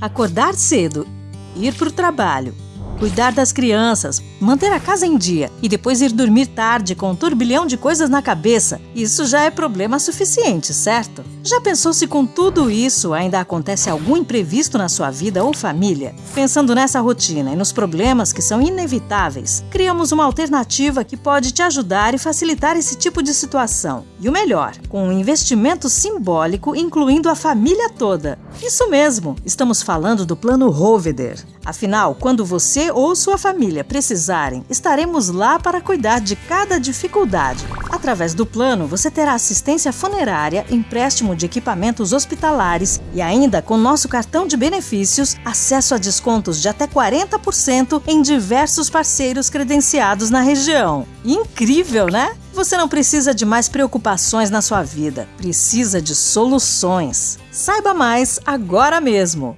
Acordar cedo, ir para o trabalho, cuidar das crianças, manter a casa em dia e depois ir dormir tarde com um turbilhão de coisas na cabeça, isso já é problema suficiente, certo? Já pensou se com tudo isso ainda acontece algum imprevisto na sua vida ou família? Pensando nessa rotina e nos problemas que são inevitáveis, criamos uma alternativa que pode te ajudar e facilitar esse tipo de situação. E o melhor, com um investimento simbólico incluindo a família toda. Isso mesmo, estamos falando do Plano Roveder. Afinal, quando você ou sua família precisarem, estaremos lá para cuidar de cada dificuldade. Através do plano, você terá assistência funerária, empréstimo de equipamentos hospitalares e ainda com nosso cartão de benefícios, acesso a descontos de até 40% em diversos parceiros credenciados na região. Incrível, né? Você não precisa de mais preocupações na sua vida, precisa de soluções. Saiba mais agora mesmo!